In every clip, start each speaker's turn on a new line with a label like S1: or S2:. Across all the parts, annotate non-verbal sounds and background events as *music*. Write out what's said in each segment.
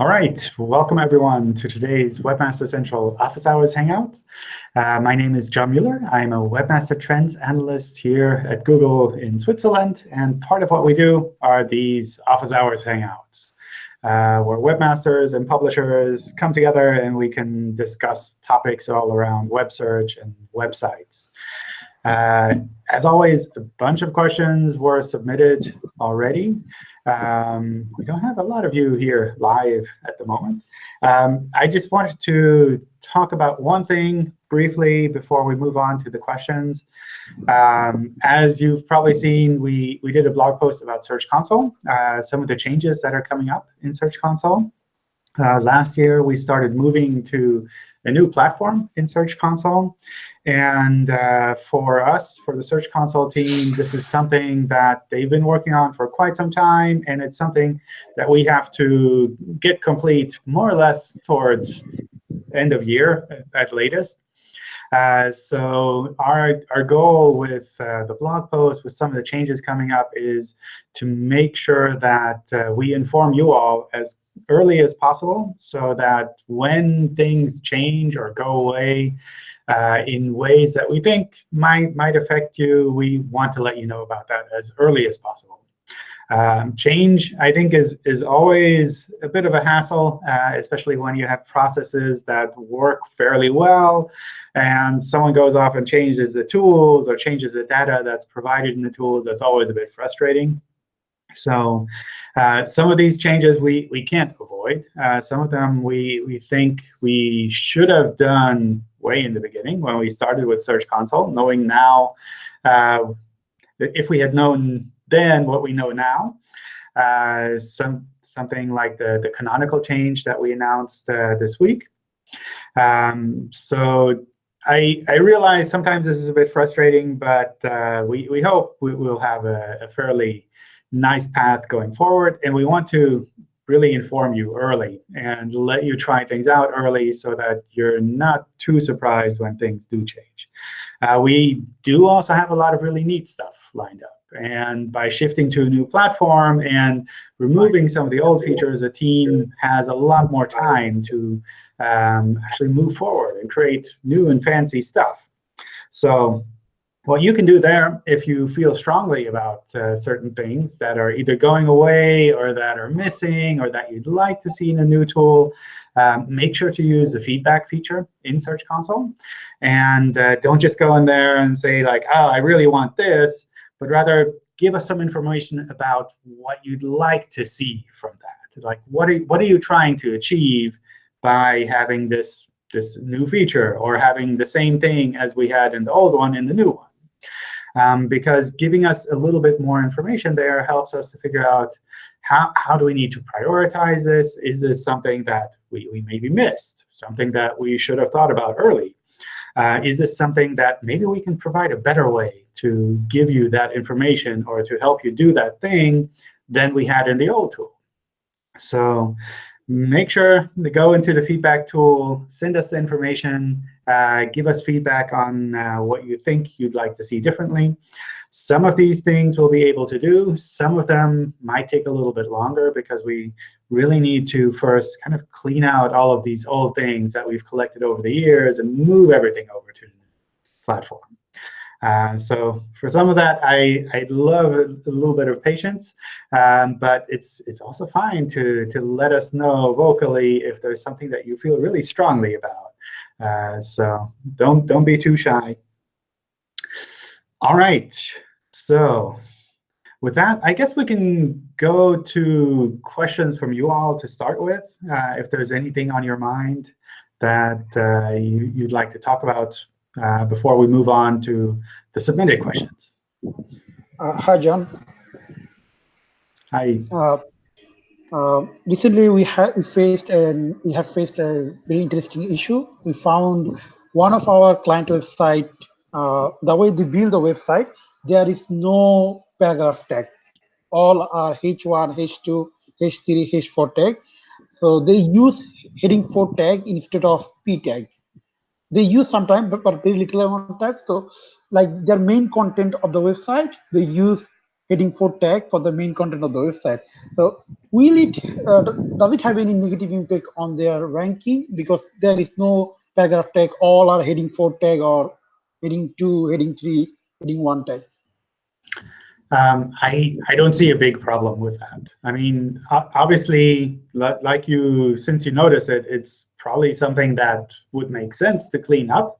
S1: All right, welcome everyone to today's Webmaster Central Office Hours Hangout. Uh, my name is John Mueller. I'm a Webmaster Trends Analyst here at Google in Switzerland. And part of what we do are these Office Hours Hangouts, uh, where webmasters and publishers come together and we can discuss topics all around web search and websites. Uh, as always, a bunch of questions were submitted already. Um, we don't have a lot of you here live at the moment. Um, I just wanted to talk about one thing briefly before we move on to the questions. Um, as you've probably seen, we, we did a blog post about Search Console, uh, some of the changes that are coming up in Search Console. Uh, last year, we started moving to a new platform in Search Console. And uh, for us, for the Search Console team, this is something that they've been working on for quite some time. And it's something that we have to get complete more or less towards end of year at latest. Uh, so our, our goal with uh, the blog post, with some of the changes coming up, is to make sure that uh, we inform you all as early as possible so that when things change or go away, uh, in ways that we think might, might affect you, we want to let you know about that as early as possible. Um, change, I think, is, is always a bit of a hassle, uh, especially when you have processes that work fairly well, and someone goes off and changes the tools or changes the data that's provided in the tools. That's always a bit frustrating. So uh, some of these changes we, we can't avoid. Uh, some of them we, we think we should have done way in the beginning when we started with Search Console, knowing now uh, if we had known then what we know now, uh, some something like the, the canonical change that we announced uh, this week. Um, so I, I realize sometimes this is a bit frustrating, but uh, we, we hope we will have a, a fairly nice path going forward. And we want to really inform you early and let you try things out early so that you're not too surprised when things do change. Uh, we do also have a lot of really neat stuff lined up. And by shifting to a new platform and removing some of the old features, the team has a lot more time to um, actually move forward and create new and fancy stuff. So what you can do there, if you feel strongly about uh, certain things that are either going away or that are missing or that you'd like to see in a new tool, um, make sure to use the feedback feature in Search Console. And uh, don't just go in there and say, like, oh, I really want this, but rather give us some information about what you'd like to see from that. Like, what are, what are you trying to achieve by having this, this new feature or having the same thing as we had in the old one in the new one? um, because giving us a little bit more information there helps us to figure out how, how do we need to prioritize this? Is this something that we, we maybe missed, something that we should have thought about early? Uh, is this something that maybe we can provide a better way to give you that information or to help you do that thing than we had in the old tool? So make sure to go into the feedback tool, send us the information, uh, give us feedback on uh, what you think you'd like to see differently. Some of these things we'll be able to do. Some of them might take a little bit longer because we really need to first kind of clean out all of these old things that we've collected over the years and move everything over to the platform. Uh, so for some of that, I, I'd love a, a little bit of patience. Um, but it's, it's also fine to, to let us know vocally if there's something that you feel really strongly about. Uh, so don't, don't be too shy. All right. So with that, I guess we can go to questions from you all to start with. Uh, if there's anything on your mind that uh, you, would like to talk about uh, before we move on to the submitted questions.
S2: Uh, hi, John.
S1: Hi.
S2: Uh, uh, recently, we have faced and we have faced a very interesting issue. We found one of our client website, uh, the way they build the website, there is no paragraph tag. All are H1, H2, H3, H4 tag. So they use heading 4 tag instead of P tag they use sometimes but, but very little amount of text so like their main content of the website they use heading 4 tag for the main content of the website. So will it, uh, does it have any negative impact on their ranking? Because there is no paragraph tag, all are heading 4 tag or heading 2, heading 3, heading 1 tag.
S1: Um, I, I don't see a big problem with that. I mean, obviously, like you, since you notice it, it's probably something that would make sense to clean up.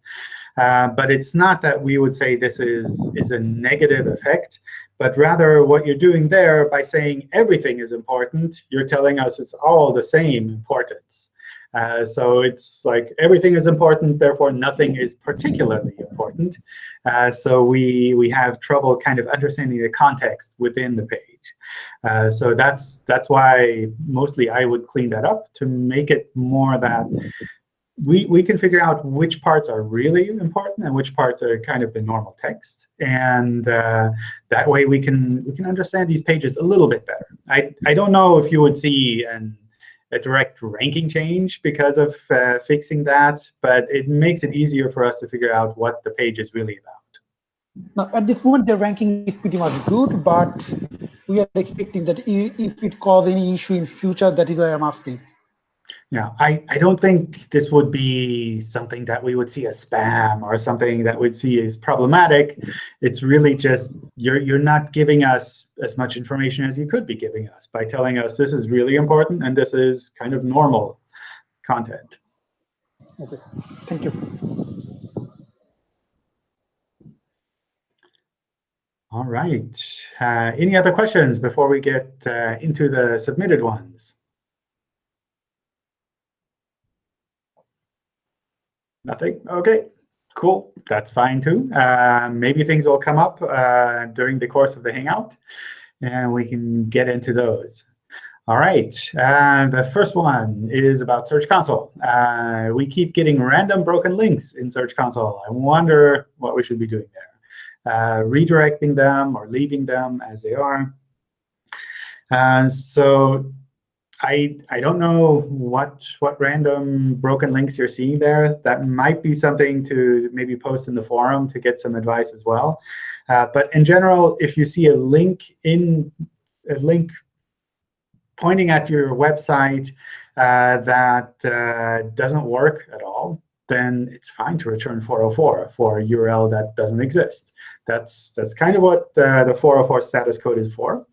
S1: Uh, but it's not that we would say this is, is a negative effect, but rather what you're doing there by saying everything is important, you're telling us it's all the same importance. Uh, so it's like everything is important, therefore nothing is particularly important. Uh, so we, we have trouble kind of understanding the context within the page. Uh, so that's, that's why mostly I would clean that up to make it more that we, we can figure out which parts are really important and which parts are kind of the normal text. And uh, that way we can, we can understand these pages a little bit better. I, I don't know if you would see an, a direct ranking change because of uh, fixing that, but it makes it easier for us to figure out what the page is really about.
S2: Now, at this moment, the ranking is pretty much good, but we are expecting that if it cause any issue in future, that is why I'm asking.
S1: Yeah, I, I don't think this would be something that we would see as spam or something that we'd see as problematic. It's really just you're, you're not giving us as much information as you could be giving us by telling us this is really important and this is kind of normal content.
S2: Okay, thank you.
S1: All right. Uh, any other questions before we get uh, into the submitted ones? Nothing? OK, cool. That's fine, too. Uh, maybe things will come up uh, during the course of the Hangout, and we can get into those. All right, uh, the first one is about Search Console. Uh, we keep getting random broken links in Search Console. I wonder what we should be doing there. Uh, redirecting them or leaving them as they are. Uh, so I, I don't know what, what random broken links you're seeing there. That might be something to maybe post in the forum to get some advice as well. Uh, but in general, if you see a link in a link pointing at your website uh, that uh, doesn't work at all, then it's fine to return 404 for a URL that doesn't exist. That's, that's kind of what uh, the 404 status code is for.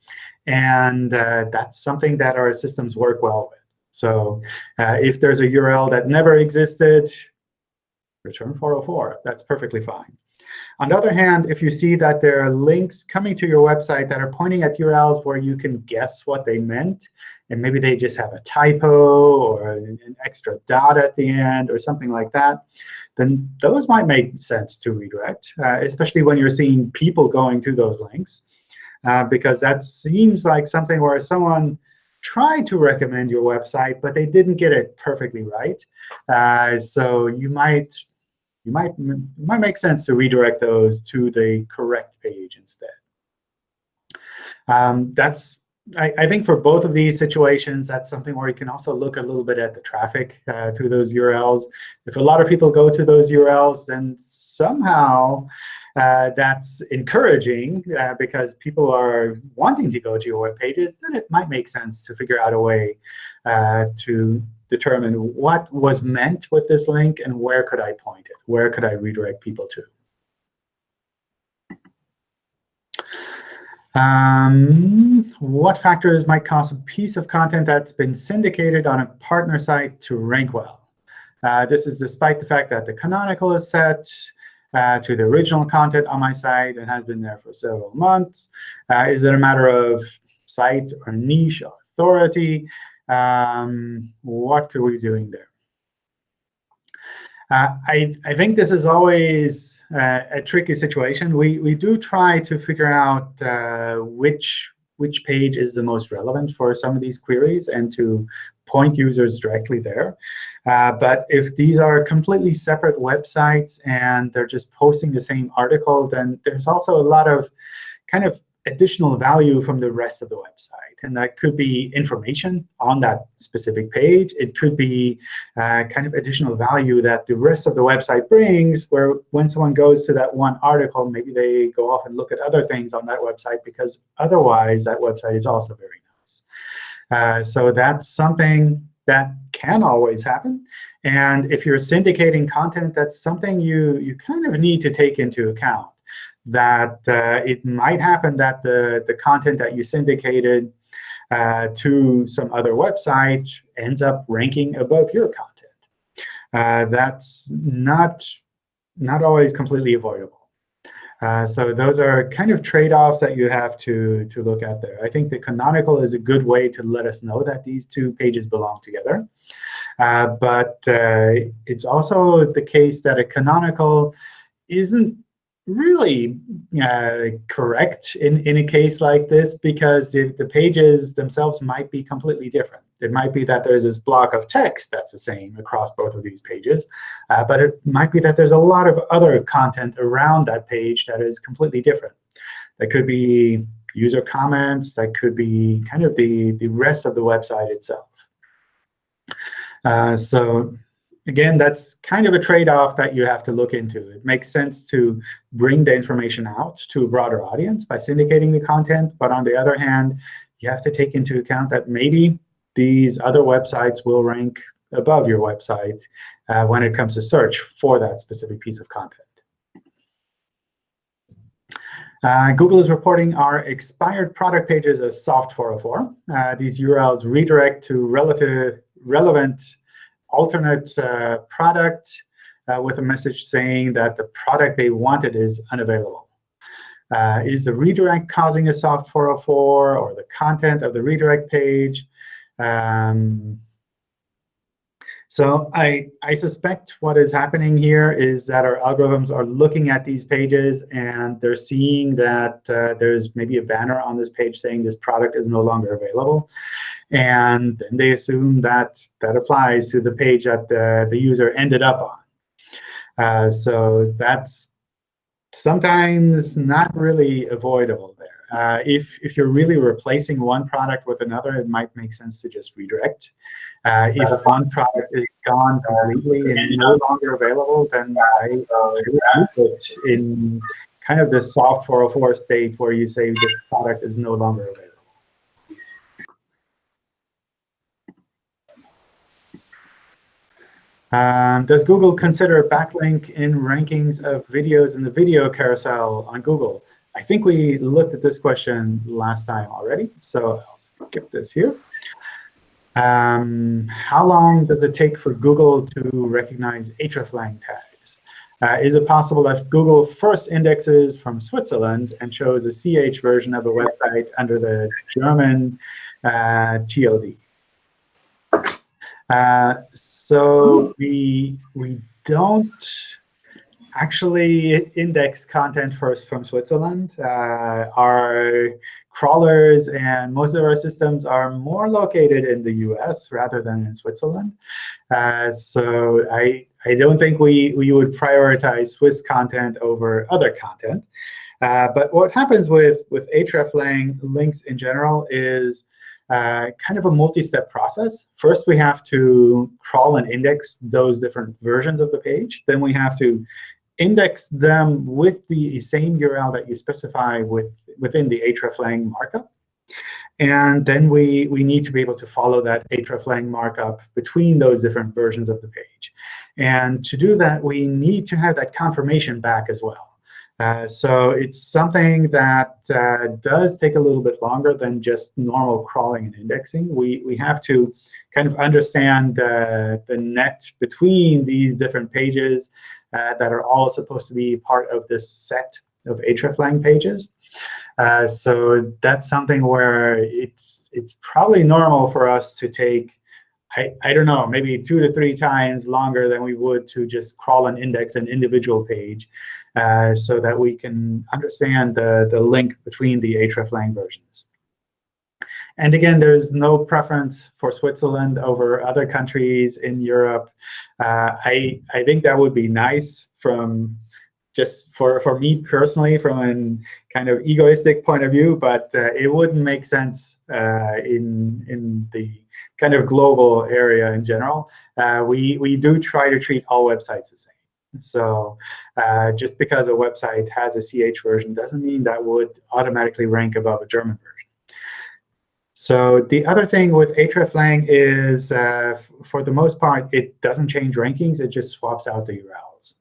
S1: And uh, that's something that our systems work well with. So uh, if there's a URL that never existed, return 404. That's perfectly fine. On the other hand, if you see that there are links coming to your website that are pointing at URLs where you can guess what they meant, and maybe they just have a typo or an, extra dot at the end or something like that, then those might make sense to redirect, uh, especially when you're seeing people going to those links uh, because that seems like something where someone tried to recommend your website, but they didn't get it perfectly right. Uh, so you might you might might make sense to redirect those to the correct page instead. Um, that's I, I, think for both of these situations, that's something where you can also look a little bit at the traffic uh, to those URLs. If a lot of people go to those URLs, then somehow uh, that's encouraging uh, because people are wanting to go to your web pages, then it might make sense to figure out a way uh, to determine what was meant with this link and where could I point it? Where could I redirect people to? Um, what factors might cause a piece of content that's been syndicated on a partner site to rank well? Uh, this is despite the fact that the canonical is set, uh, to the original content on my site and has been there for several months? Uh, is it a matter of site or niche authority? Um, what could we be doing there? Uh, I, I think this is always uh, a tricky situation. We, we do try to figure out uh, which, which page is the most relevant for some of these queries and to point users directly there. Uh, but if these are completely separate websites and they're just posting the same article, then there's also a lot of kind of additional value from the rest of the website. And that could be information on that specific page. It could be uh, kind of additional value that the rest of the website brings, where when someone goes to that one article, maybe they go off and look at other things on that website, because otherwise that website is also very nice. Uh, so that's something that can always happen. And if you're syndicating content, that's something you, you kind of need to take into account that uh, it might happen that the, the content that you syndicated uh, to some other website ends up ranking above your content. Uh, that's not, not always completely avoidable. Uh, so those are kind of trade-offs that you have to, to look at there. I think the canonical is a good way to let us know that these two pages belong together. Uh, but uh, it's also the case that a canonical isn't really uh, correct in, in a case like this because the, the pages themselves might be completely different. It might be that there's this block of text that's the same across both of these pages. Uh, but it might be that there's a lot of other content around that page that is completely different. That could be user comments. That could be kind of the, the rest of the website itself. Uh, so again, that's kind of a trade-off that you have to look into. It makes sense to bring the information out to a broader audience by syndicating the content. But on the other hand, you have to take into account that maybe these other websites will rank above your website uh, when it comes to search for that specific piece of content. Uh, Google is reporting our expired product pages as soft 404. Uh, these URLs redirect to relative, relevant alternate uh, product uh, with a message saying that the product they wanted is unavailable. Uh, is the redirect causing a soft 404 or the content of the redirect page? Um, so I, I suspect what is happening here is that our algorithms are looking at these pages, and they're seeing that uh, there's maybe a banner on this page saying this product is no longer available. And then they assume that that applies to the page that the, the user ended up on. Uh, so that's sometimes not really avoidable there. Uh, if, if you're really replacing one product with another, it might make sense to just redirect. Uh, if one product is gone completely and no longer available, then I would it in kind of the soft 404 state where you say this product is no longer available. Um, does Google consider backlink in rankings of videos in the video carousel on Google? I think we looked at this question last time already, so I'll skip this here. Um, how long does it take for Google to recognize hreflang tags? Uh, is it possible that Google first indexes from Switzerland and shows a CH version of a website under the German uh, TLD? Uh, so we, we don't actually index content first from Switzerland. Uh, our crawlers and most of our systems are more located in the US rather than in Switzerland. Uh, so I, I don't think we, we would prioritize Swiss content over other content. Uh, but what happens with, with hreflang links in general is uh, kind of a multi-step process. First, we have to crawl and index those different versions of the page. Then we have to index them with the same URL that you specify with, within the hreflang markup. And then we, we need to be able to follow that hreflang markup between those different versions of the page. And to do that, we need to have that confirmation back as well. Uh, so it's something that uh, does take a little bit longer than just normal crawling and indexing. We, we have to kind of understand uh, the net between these different pages uh, that are all supposed to be part of this set of hreflang pages. Uh, so that's something where it's it's probably normal for us to take, I, I don't know, maybe two to three times longer than we would to just crawl and index an individual page uh, so that we can understand the, the link between the hreflang versions. And again, there's no preference for Switzerland over other countries in Europe. Uh, I, I think that would be nice from just for, for me personally, from a kind of egoistic point of view, but uh, it wouldn't make sense uh, in, in the kind of global area in general. Uh, we, we do try to treat all websites the same. So uh, just because a website has a CH version doesn't mean that would automatically rank above a German version. So the other thing with hreflang is, uh, for the most part, it doesn't change rankings. It just swaps out the URLs.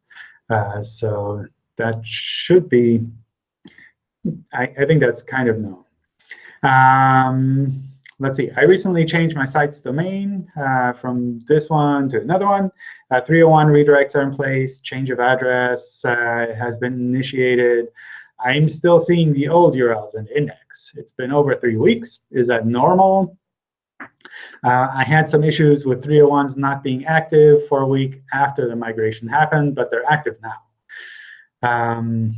S1: Uh, so that should be, I, I, think that's kind of known. Um, let's see. I recently changed my site's domain uh, from this one to another one. Uh, 301 redirects are in place. Change of address uh, has been initiated. I'm still seeing the old URLs in index. It's been over three weeks. Is that normal? Uh, I had some issues with 301s not being active for a week after the migration happened, but they're active now. Um,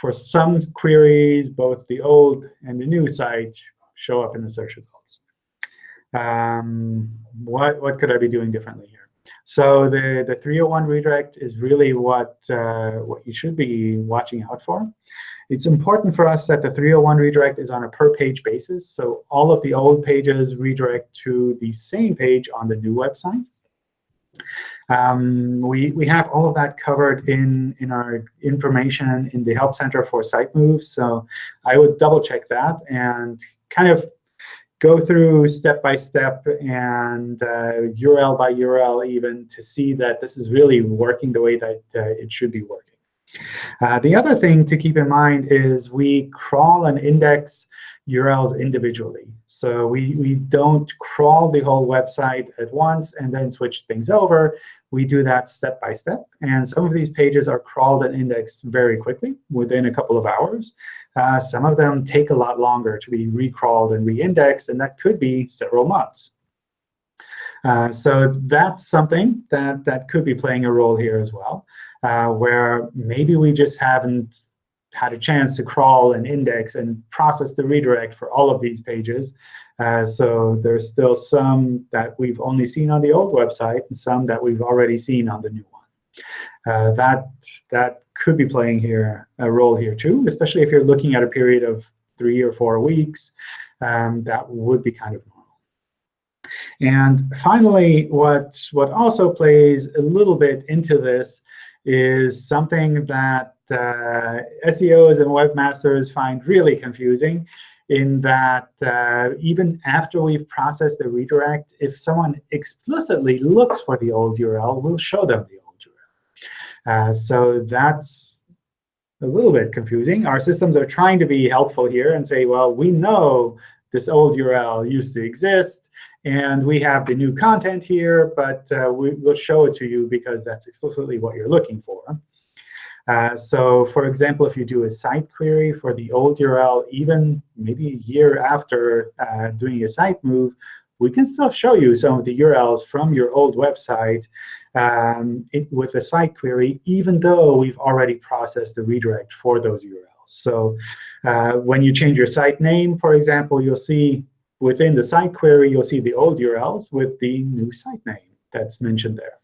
S1: for some queries, both the old and the new site show up in the search results. Um, what, what could I be doing differently here? So the, the 301 redirect is really what, uh, what you should be watching out for. It's important for us that the 301 redirect is on a per-page basis. So all of the old pages redirect to the same page on the new website. Um, we, we have all of that covered in, in our information in the Help Center for site moves. So I would double check that and kind of go through step by step and uh, URL by URL even to see that this is really working the way that uh, it should be working. Uh, the other thing to keep in mind is we crawl and index URLs individually. So we, we don't crawl the whole website at once and then switch things over. We do that step by step. And some of these pages are crawled and indexed very quickly, within a couple of hours. Uh, some of them take a lot longer to be recrawled and re-indexed, and that could be several months. Uh, so that's something that, that could be playing a role here as well uh, where maybe we just haven't had a chance to crawl and index and process the redirect for all of these pages. Uh, so there's still some that we've only seen on the old website and some that we've already seen on the new one. Uh, that, that could be playing here a role here too, especially if you're looking at a period of three or four weeks. Um, that would be kind of normal. And finally, what, what also plays a little bit into this is something that uh, SEOs and webmasters find really confusing in that uh, even after we've processed the redirect, if someone explicitly looks for the old URL, we'll show them the old URL. Uh, so that's a little bit confusing. Our systems are trying to be helpful here and say, well, we know this old URL used to exist. And we have the new content here, but uh, we will show it to you because that's explicitly what you're looking for. Uh, so for example, if you do a site query for the old URL, even maybe a year after uh, doing a site move, we can still show you some of the URLs from your old website um, it, with a site query, even though we've already processed the redirect for those URLs. So uh, when you change your site name, for example, you'll see within the site query, you'll see the old URLs with the new site name that's mentioned there.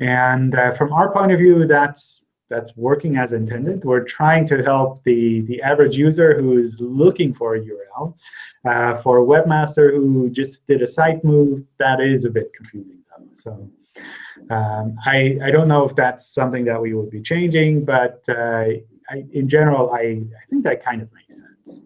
S1: And uh, from our point of view, that's that's working as intended. We're trying to help the, the average user who is looking for a URL. Uh, for a webmaster who just did a site move, that is a bit confusing. Them. So um, I, I don't know if that's something that we would be changing, but uh, I, in general, I, I think that kind of makes sense.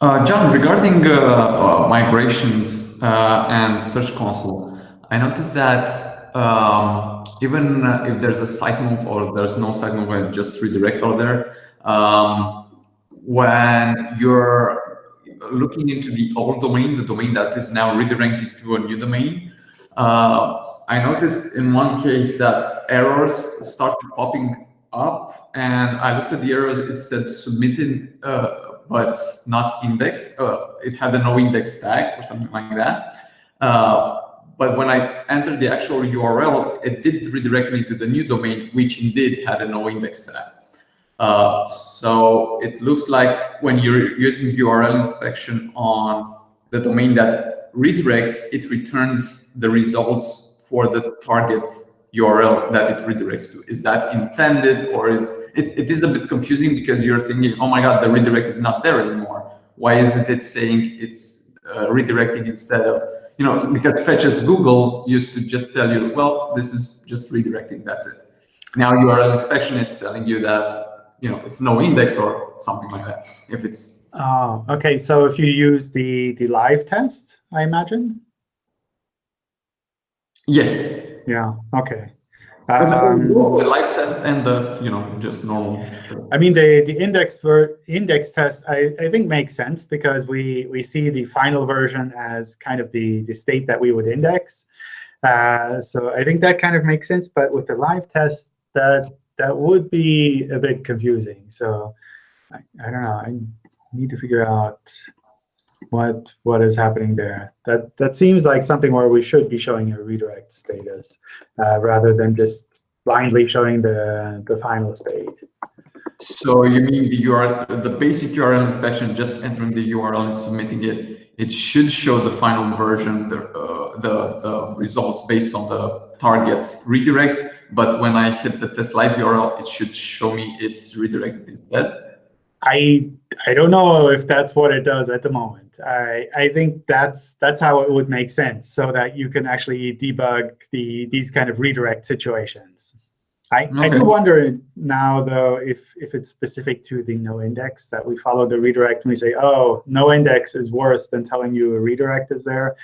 S3: Uh, John, regarding uh, uh, migrations uh, and Search Console, I noticed that um, even if there's a site move or there's no site move and just redirect out there, um, when you're looking into the old domain, the domain that is now redirected to a new domain, uh, I noticed in one case that errors started popping up, and I looked at the errors. It said submitted uh, but not indexed. Uh, it had a no index tag or something like that. Uh, but when I entered the actual URL, it did redirect me to the new domain, which indeed had a no index tag. Uh, so it looks like when you're using URL inspection on the domain that redirects, it returns the results for the target URL that it redirects to. Is that intended or is it, it is a bit confusing because you're thinking, oh my God, the redirect is not there anymore. Why isn't it saying it's uh, redirecting instead of, you know, because fetch as Google used to just tell you, well, this is just redirecting, that's it. Now URL inspection is telling you that, you know, it's no index or something like that. If it's.
S1: Oh, OK. So if you use the, the live test, I imagine?
S3: Yes.
S1: Yeah, OK.
S3: Um, the live test and the you know just normal.
S1: I mean the the index for index test I, I think makes sense because we we see the final version as kind of the the state that we would index. Uh, so I think that kind of makes sense. But with the live test, that that would be a bit confusing. So I, I don't know. I need to figure out what what is happening there. That that seems like something where we should be showing a redirect status uh, rather than just blindly showing the the final state.
S3: So you mean the URL, the basic URL inspection, just entering the URL and submitting it, it should show the final version, the uh, the, the results based on the target redirect. But when I hit the test live URL, it should show me it's redirected instead.
S1: I I don't know if that's what it does at the moment. I I think that's that's how it would make sense, so that you can actually debug the these kind of redirect situations. I, okay. I do wonder now though if if it's specific to the no index that we follow the redirect and we say oh no index is worse than telling you a redirect is there,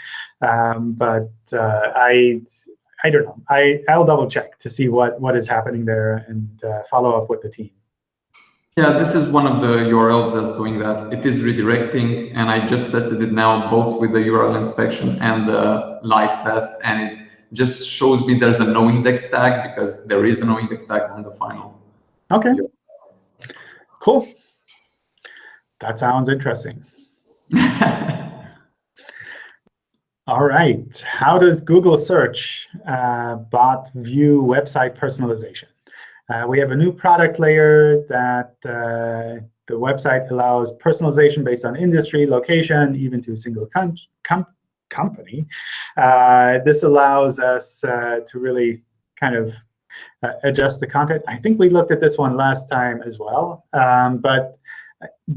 S1: um, but uh, I I don't know. I I'll double check to see what what is happening there and uh, follow up with the team.
S3: Yeah, this is one of the URLs that's doing that. It is redirecting, and I just tested it now both with the URL inspection and the live test, and it just shows me there's a no index tag because there is a no index tag on the final.
S1: OK. Cool. That sounds interesting. *laughs* All right. How does Google search uh, bot view website personalization? Uh, we have a new product layer that uh, the website allows personalization based on industry, location, even to a single com company. Uh, this allows us uh, to really kind of uh, adjust the content. I think we looked at this one last time as well. Um, but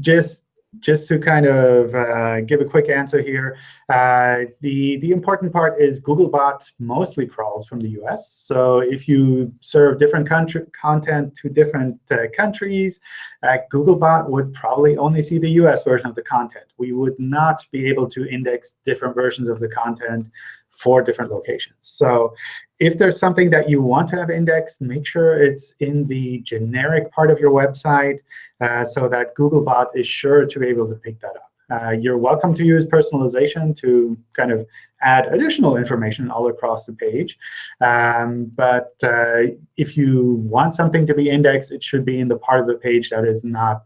S1: just just to kind of uh, give a quick answer here, uh, the, the important part is Googlebot mostly crawls from the US. So if you serve different country content to different uh, countries, uh, Googlebot would probably only see the US version of the content. We would not be able to index different versions of the content for different locations. So if there's something that you want to have indexed, make sure it's in the generic part of your website uh, so that Googlebot is sure to be able to pick that up. Uh, you're welcome to use personalization to kind of add additional information all across the page. Um, but uh, if you want something to be indexed, it should be in the part of the page that is not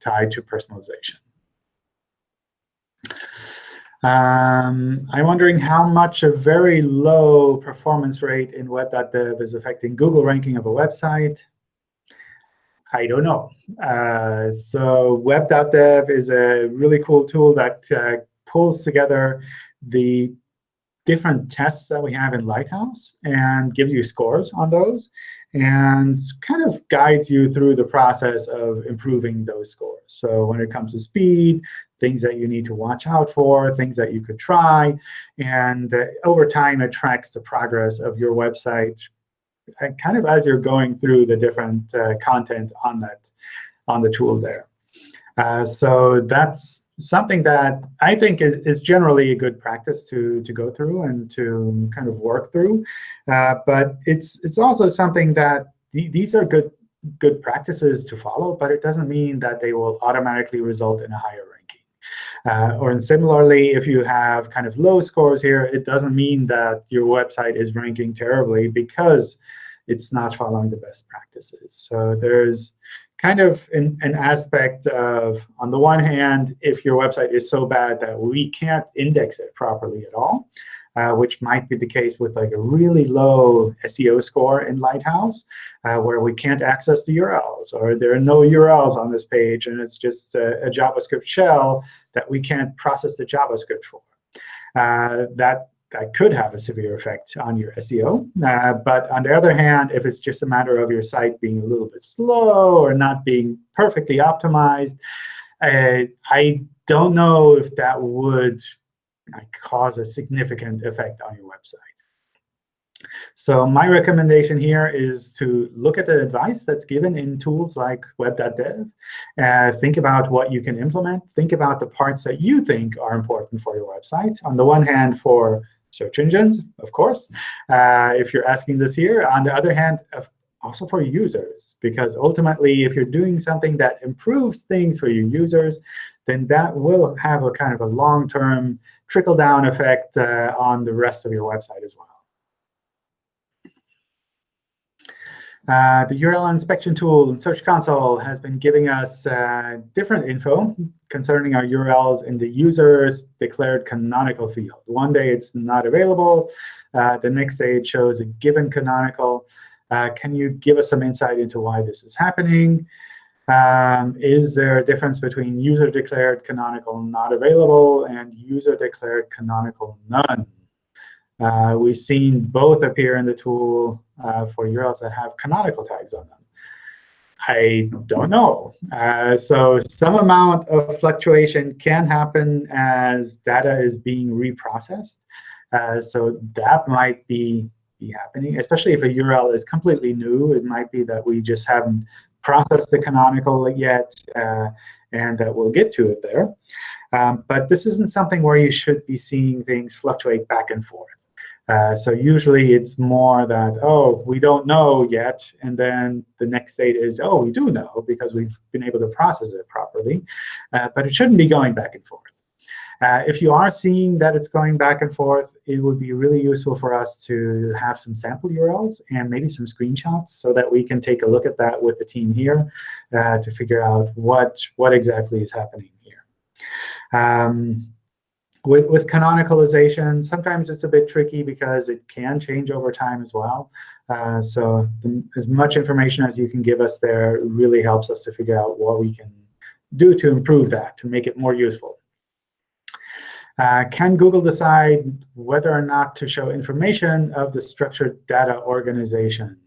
S1: tied to personalization. Um, I'm wondering how much a very low performance rate in web.dev is affecting Google ranking of a website. I don't know. Uh, so web.dev is a really cool tool that uh, pulls together the different tests that we have in Lighthouse and gives you scores on those and kind of guides you through the process of improving those scores. So when it comes to speed, things that you need to watch out for, things that you could try. And uh, over time, it tracks the progress of your website uh, kind of as you're going through the different uh, content on that on the tool there. Uh, so that's something that I think is, is generally a good practice to, to go through and to kind of work through. Uh, but it's, it's also something that th these are good, good practices to follow, but it doesn't mean that they will automatically result in a higher. Uh, or similarly, if you have kind of low scores here, it doesn't mean that your website is ranking terribly because it's not following the best practices. So there's kind of an, an, aspect of, on the one hand, if your website is so bad that we can't index it properly at all, uh, which might be the case with like a really low SEO score in Lighthouse, uh, where we can't access the URLs, or there are no URLs on this page, and it's just a, a JavaScript shell that we can't process the JavaScript for. Uh, that that could have a severe effect on your SEO. Uh, but on the other hand, if it's just a matter of your site being a little bit slow or not being perfectly optimized, uh, I don't know if that would cause a significant effect on your website. So my recommendation here is to look at the advice that's given in tools like web.dev. Uh, think about what you can implement. Think about the parts that you think are important for your website. On the one hand, for search engines, of course, uh, if you're asking this here. On the other hand, also for users, because ultimately, if you're doing something that improves things for your users, then that will have a kind of a long-term trickle-down effect uh, on the rest of your website as well. Uh, the URL inspection tool in Search Console has been giving us uh, different info concerning our URLs in the user's declared canonical field. One day it's not available. Uh, the next day it shows a given canonical. Uh, can you give us some insight into why this is happening? Um, is there a difference between user-declared canonical not available and user-declared canonical none? Uh, we've seen both appear in the tool uh, for URLs that have canonical tags on them. I don't know. Uh, so some amount of fluctuation can happen as data is being reprocessed. Uh, so that might be, be happening, especially if a URL is completely new. It might be that we just haven't processed the canonical yet, uh, and that we'll get to it there. Um, but this isn't something where you should be seeing things fluctuate back and forth. Uh, so usually it's more that, oh, we don't know yet. And then the next state is, oh, we do know because we've been able to process it properly. Uh, but it shouldn't be going back and forth. Uh, if you are seeing that it's going back and forth, it would be really useful for us to have some sample URLs and maybe some screenshots so that we can take a look at that with the team here uh, to figure out what, what exactly is happening here. Um, with, with canonicalization, sometimes it's a bit tricky because it can change over time as well. Uh, so the, as much information as you can give us there really helps us to figure out what we can do to improve that, to make it more useful. Uh, can Google decide whether or not to show information of the structured data organization?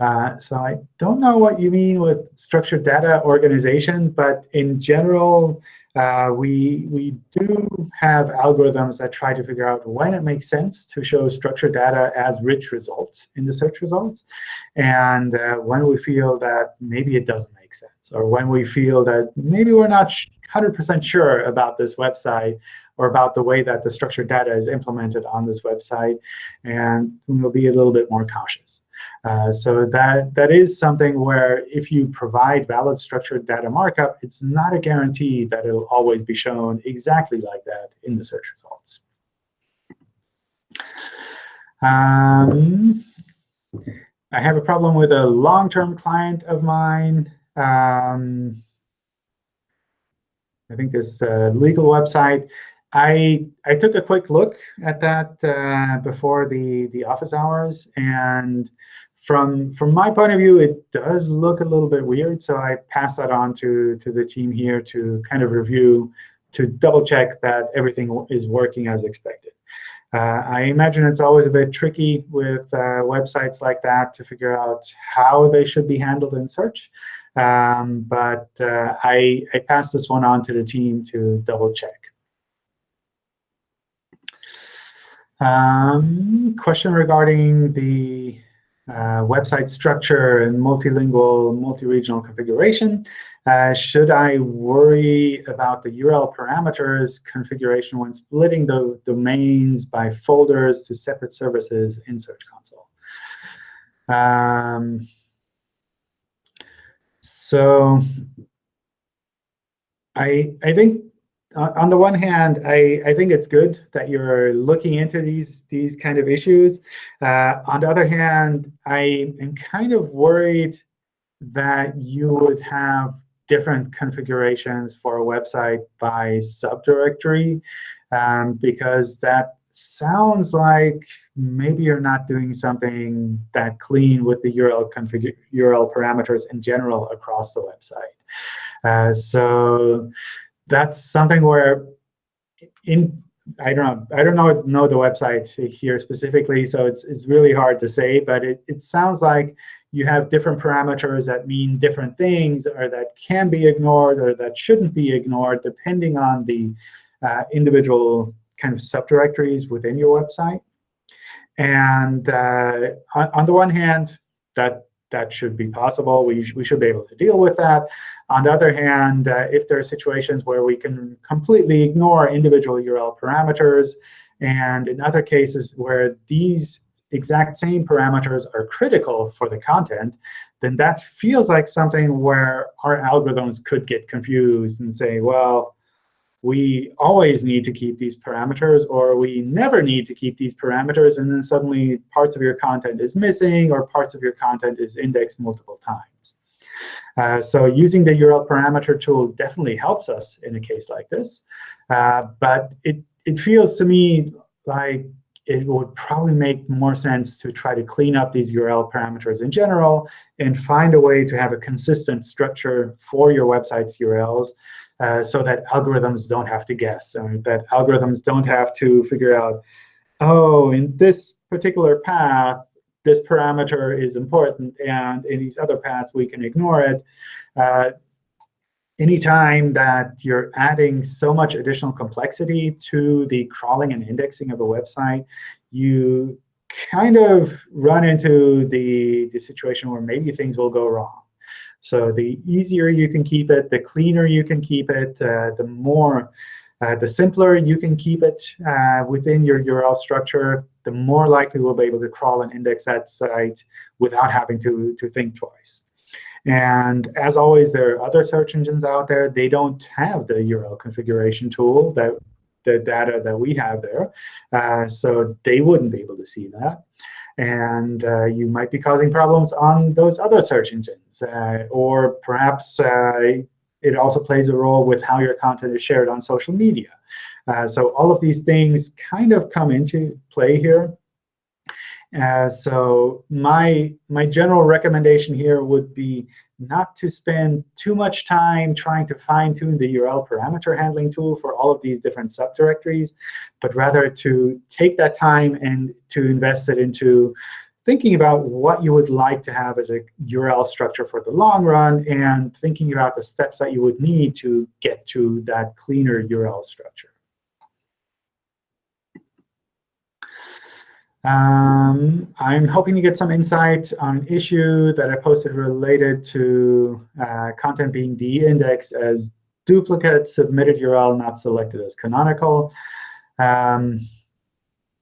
S1: Uh, so I don't know what you mean with structured data organization, but in general, uh, we, we do have algorithms that try to figure out when it makes sense to show structured data as rich results in the search results, and uh, when we feel that maybe it doesn't make sense, or when we feel that maybe we're not 100% sure about this website or about the way that the structured data is implemented on this website, and we'll be a little bit more cautious. Uh, so that, that is something where if you provide valid structured data markup, it's not a guarantee that it'll always be shown exactly like that in the search results. Um, I have a problem with a long-term client of mine. Um, I think this uh, legal website. I I took a quick look at that uh, before the the office hours, and from from my point of view, it does look a little bit weird. So I passed that on to to the team here to kind of review, to double check that everything is working as expected. Uh, I imagine it's always a bit tricky with uh, websites like that to figure out how they should be handled in search. Um, but uh, I, I passed this one on to the team to double check. Um, question regarding the uh, website structure and multilingual, multi-regional configuration. Uh, should I worry about the URL parameters configuration when splitting the domains by folders to separate services in Search Console? Um, so I, I think on the one hand, I, I think it's good that you're looking into these, these kind of issues. Uh, on the other hand, I am kind of worried that you would have different configurations for a website by subdirectory, um, because that sounds like maybe you're not doing something that clean with the URL config URL parameters in general across the website. Uh, so that's something where in I don't know. I don't know know the website here specifically, so it's it's really hard to say. But it it sounds like you have different parameters that mean different things, or that can be ignored, or that shouldn't be ignored, depending on the uh, individual kind of subdirectories within your website. And uh, on, on the one hand, that that should be possible. We, we should be able to deal with that. On the other hand, uh, if there are situations where we can completely ignore individual URL parameters, and in other cases where these exact same parameters are critical for the content, then that feels like something where our algorithms could get confused and say, well, we always need to keep these parameters, or we never need to keep these parameters, and then suddenly parts of your content is missing, or parts of your content is indexed multiple times. Uh, so using the URL parameter tool definitely helps us in a case like this. Uh, but it, it feels to me like it would probably make more sense to try to clean up these URL parameters in general and find a way to have a consistent structure for your website's URLs uh, so that algorithms don't have to guess, and that algorithms don't have to figure out, oh, in this particular path, this parameter is important, and in these other paths, we can ignore it. Uh, anytime that you're adding so much additional complexity to the crawling and indexing of a website, you kind of run into the, the situation where maybe things will go wrong. So the easier you can keep it, the cleaner you can keep it, uh, the more, uh, the simpler you can keep it uh, within your URL structure, the more likely we'll be able to crawl and index that site without having to, to think twice. And as always, there are other search engines out there. They don't have the URL configuration tool, that the data that we have there. Uh, so they wouldn't be able to see that and uh, you might be causing problems on those other search engines. Uh, or perhaps uh, it also plays a role with how your content is shared on social media. Uh, so all of these things kind of come into play here. Uh, so my, my general recommendation here would be not to spend too much time trying to fine-tune the URL parameter handling tool for all of these different subdirectories, but rather to take that time and to invest it into thinking about what you would like to have as a URL structure for the long run and thinking about the steps that you would need to get to that cleaner URL structure. Um, I'm hoping to get some insight on an issue that I posted related to uh, content being de-indexed as duplicate submitted URL not selected as canonical. Um,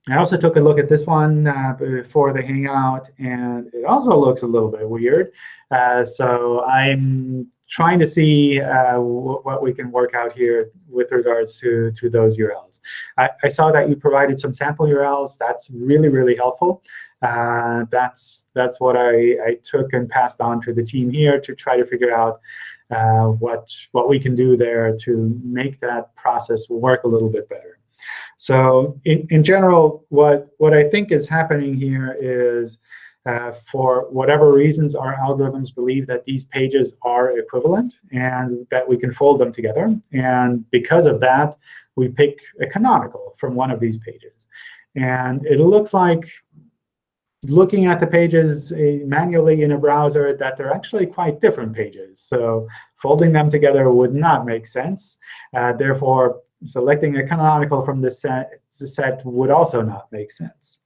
S1: I also took a look at this one uh, before the Hangout, and it also looks a little bit weird. Uh, so I'm trying to see uh, what we can work out here with regards to, to those URLs. I, I, saw that you provided some sample URLs. That's really, really helpful. Uh, that's that's what I, I took and passed on to the team here to try to figure out uh, what, what we can do there to make that process work a little bit better. So in, in general, what, what I think is happening here is uh, for whatever reasons, our algorithms believe that these pages are equivalent and that we can fold them together. And because of that, we pick a canonical from one of these pages. And it looks like looking at the pages uh, manually in a browser that they're actually quite different pages. So folding them together would not make sense. Uh, therefore, selecting a canonical from this set, set would also not make sense.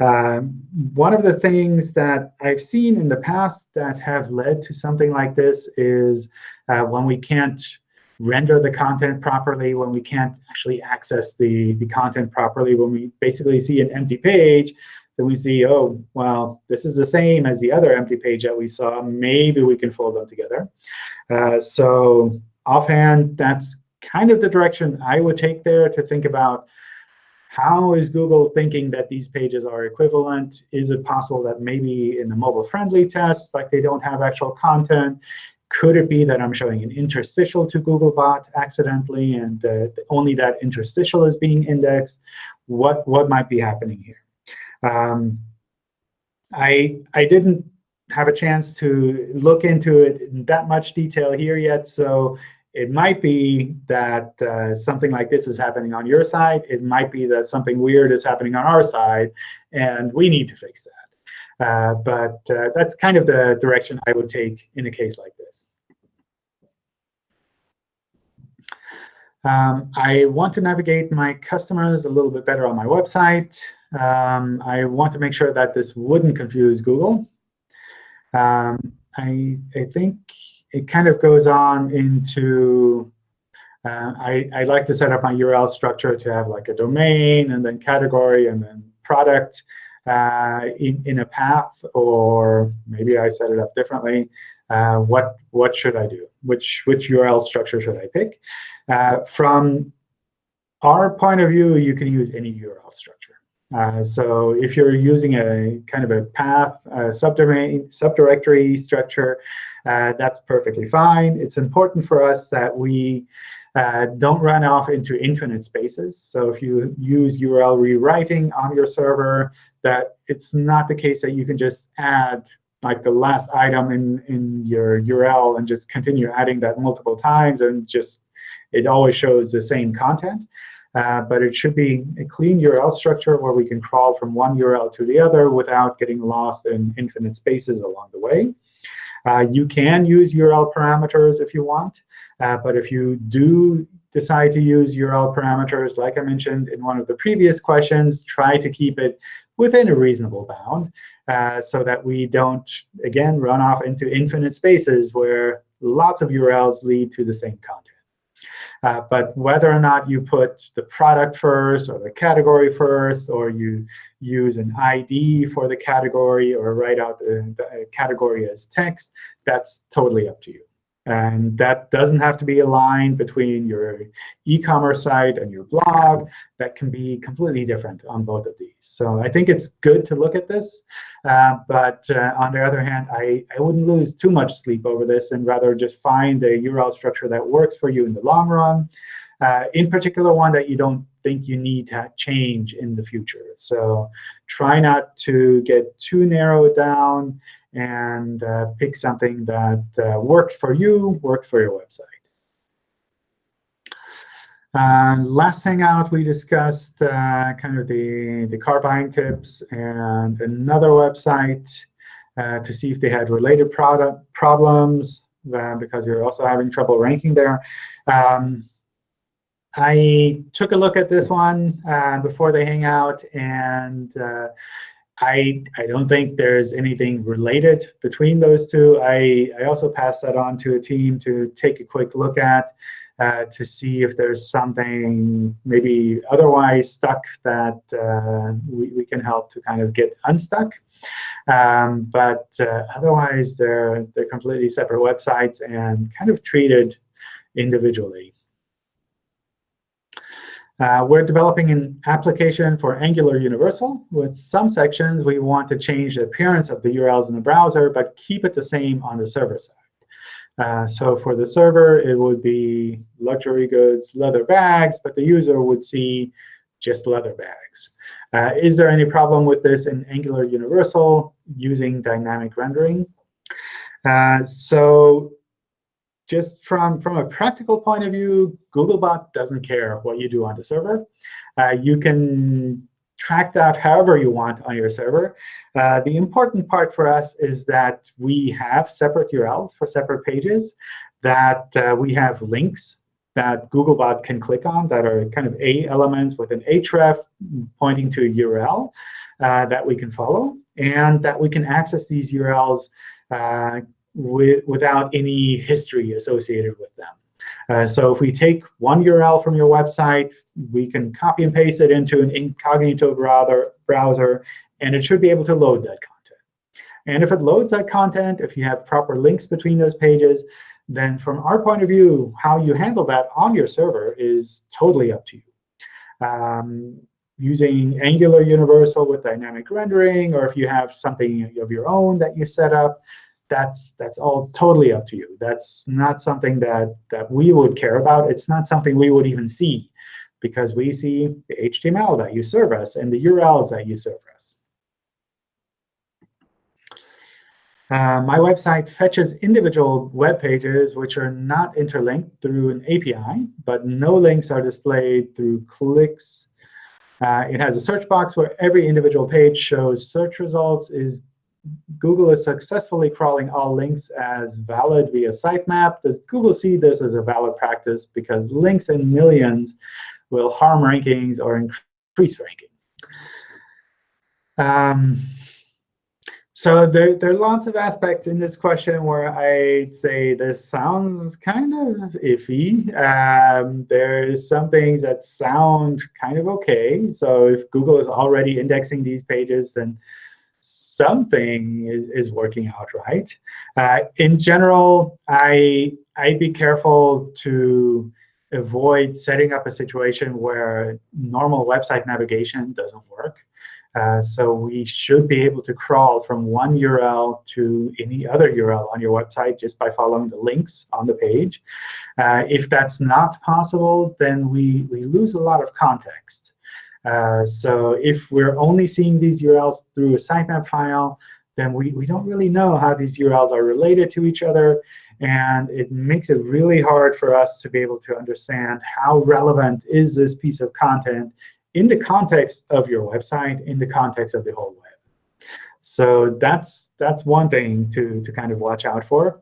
S1: Um, one of the things that I've seen in the past that have led to something like this is uh, when we can't render the content properly, when we can't actually access the, the content properly, when we basically see an empty page, then we see, oh, well, this is the same as the other empty page that we saw. Maybe we can fold them together. Uh, so offhand, that's kind of the direction I would take there to think about how is Google thinking that these pages are equivalent? Is it possible that maybe in the mobile-friendly test, like they don't have actual content? Could it be that I'm showing an interstitial to Googlebot accidentally, and only that interstitial is being indexed? What, what might be happening here? Um, I, I didn't have a chance to look into it in that much detail here yet, so it might be that uh, something like this is happening on your side. It might be that something weird is happening on our side, and we need to fix that. Uh, but uh, that's kind of the direction I would take in a case like this. Um, I want to navigate my customers a little bit better on my website. Um, I want to make sure that this wouldn't confuse Google. Um, I, I think it kind of goes on into, uh, I, I like to set up my URL structure to have like a domain and then category and then product uh, in, in a path, or maybe I set it up differently. Uh, what, what should I do? Which, which URL structure should I pick? Uh, from our point of view, you can use any URL structure. Uh, so if you're using a kind of a path, subdomain, subdirectory structure, uh, that's perfectly fine. It's important for us that we uh, don't run off into infinite spaces. So if you use URL rewriting on your server, that it's not the case that you can just add like the last item in, in your URL and just continue adding that multiple times and just it always shows the same content. Uh, but it should be a clean URL structure where we can crawl from one URL to the other without getting lost in infinite spaces along the way. Uh, you can use URL parameters if you want. Uh, but if you do decide to use URL parameters, like I mentioned in one of the previous questions, try to keep it within a reasonable bound uh, so that we don't, again, run off into infinite spaces where lots of URLs lead to the same content. Uh, but whether or not you put the product first or the category first, or you use an ID for the category or write out the, the category as text, that's totally up to you. And that doesn't have to be a line between your e-commerce site and your blog. That can be completely different on both of these. So I think it's good to look at this. Uh, but uh, on the other hand, I, I wouldn't lose too much sleep over this and rather just find a URL structure that works for you in the long run. Uh, in particular, one that you don't think you need to change in the future. So try not to get too narrowed down and uh, pick something that uh, works for you, works for your website. Uh, last Hangout, we discussed uh, kind of the, the car buying tips and another website uh, to see if they had related product problems uh, because you're also having trouble ranking there. Um, I took a look at this one before the Hangout, and I, I don't think there's anything related between those two. I, I also passed that on to a team to take a quick look at uh, to see if there's something maybe otherwise stuck that uh, we, we can help to kind of get unstuck. Um, but uh, otherwise, they're, they're completely separate websites and kind of treated individually. Uh, we're developing an application for Angular Universal. With some sections, we want to change the appearance of the URLs in the browser, but keep it the same on the server side. Uh, so for the server, it would be luxury goods, leather bags, but the user would see just leather bags. Uh, is there any problem with this in Angular Universal using dynamic rendering? Uh, so just from, from a practical point of view, Googlebot doesn't care what you do on the server. Uh, you can track that however you want on your server. Uh, the important part for us is that we have separate URLs for separate pages, that uh, we have links that Googlebot can click on that are kind of A elements with an href pointing to a URL uh, that we can follow, and that we can access these URLs uh, with, without any history associated with them. Uh, so if we take one URL from your website, we can copy and paste it into an incognito browser, browser, and it should be able to load that content. And if it loads that content, if you have proper links between those pages, then from our point of view, how you handle that on your server is totally up to you. Um, using Angular Universal with dynamic rendering, or if you have something of your own that you set up, that's that's all totally up to you. That's not something that that we would care about. It's not something we would even see because we see the HTML that you serve us and the URLs that you serve us. Uh, my website fetches individual web pages which are not interlinked through an API, but no links are displayed through clicks. Uh, it has a search box where every individual page shows search results. Is Google is successfully crawling all links as valid via sitemap. Does Google see this as a valid practice? Because links in millions will harm rankings or increase ranking. Um, so there, there are lots of aspects in this question where I'd say this sounds kind of iffy. Um, there's some things that sound kind of OK. So if Google is already indexing these pages, then something is, is working out right. Uh, in general, I, I'd be careful to avoid setting up a situation where normal website navigation doesn't work. Uh, so we should be able to crawl from one URL to any other URL on your website just by following the links on the page. Uh, if that's not possible, then we, we lose a lot of context. Uh, so if we're only seeing these URLs through a sitemap file, then we, we don't really know how these URLs are related to each other. And it makes it really hard for us to be able to understand how relevant is this piece of content in the context of your website, in the context of the whole web. So that's that's one thing to, to kind of watch out for.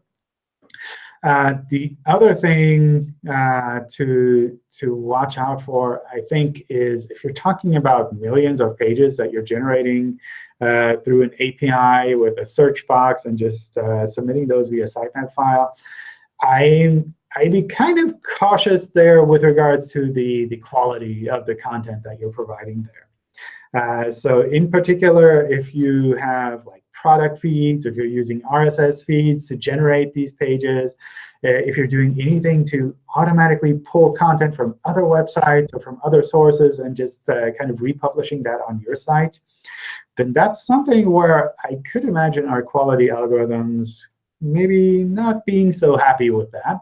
S1: Uh, the other thing uh, to, to watch out for, I think, is if you're talking about millions of pages that you're generating uh, through an API with a search box and just uh, submitting those via sitemap file, I'm I'd be kind of cautious there with regards to the, the quality of the content that you're providing there. Uh, so in particular, if you have like product feeds, if you're using RSS feeds to generate these pages, uh, if you're doing anything to automatically pull content from other websites or from other sources and just uh, kind of republishing that on your site, then that's something where I could imagine our quality algorithms maybe not being so happy with that.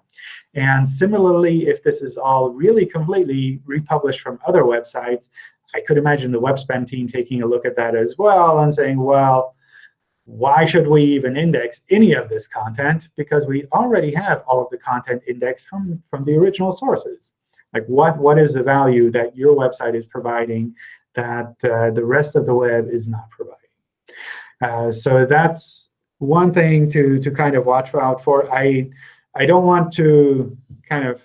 S1: And similarly, if this is all really completely republished from other websites, I could imagine the web spam team taking a look at that as well and saying, well, why should we even index any of this content? Because we already have all of the content indexed from, from the original sources. Like what, what is the value that your website is providing that uh, the rest of the web is not providing? Uh, so that's one thing to, to kind of watch out for. I, I don't want to kind of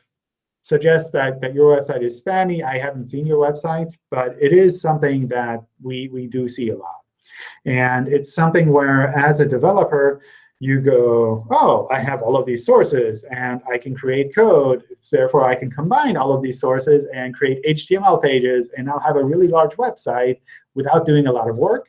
S1: suggest that, that your website is spammy. I haven't seen your website, but it is something that we, we do see a lot. And it's something where, as a developer, you go, oh, I have all of these sources, and I can create code. Therefore, I can combine all of these sources and create HTML pages, and I'll have a really large website without doing a lot of work.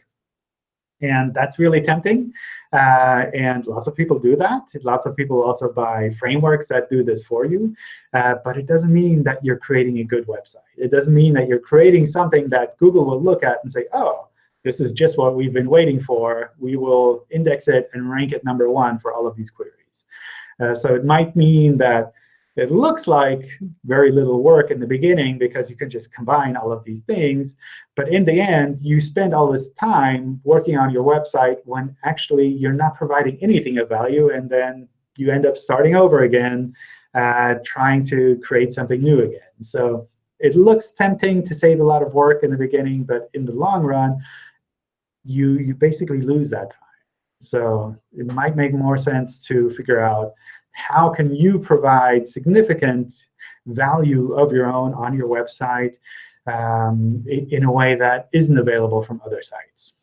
S1: And that's really tempting. Uh, and lots of people do that. Lots of people also buy frameworks that do this for you. Uh, but it doesn't mean that you're creating a good website. It doesn't mean that you're creating something that Google will look at and say, oh, this is just what we've been waiting for. We will index it and rank it number one for all of these queries. Uh, so it might mean that it looks like very little work in the beginning because you can just combine all of these things. But in the end, you spend all this time working on your website when actually you're not providing anything of value. And then you end up starting over again, uh, trying to create something new again. So it looks tempting to save a lot of work in the beginning. But in the long run, you, you basically lose that time. So it might make more sense to figure out how can you provide significant value of your own on your website um, in a way that isn't available from other sites.